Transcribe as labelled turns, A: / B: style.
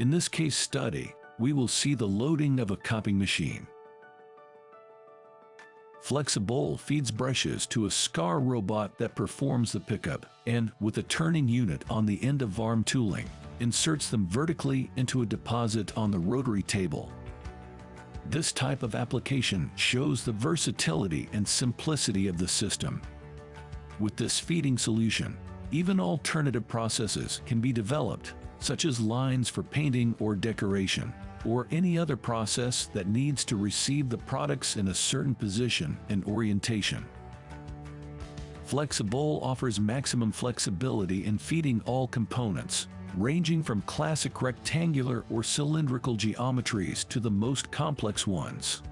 A: In this case study, we will see the loading of a copying machine. Flexibowl feeds brushes to a SCARA robot that performs the pickup and, with a turning unit on the end of arm tooling, inserts them vertically into a deposit on the rotary table. This type of application shows the versatility and simplicity of the system. With this feeding solution, even alternative processes can be developed, such as lines for painting or decoration, or any other process that needs to receive the products in a certain position and orientation. Flexibowl offers maximum flexibility in feeding all components, ranging from classic rectangular or cylindrical geometries to the most complex ones.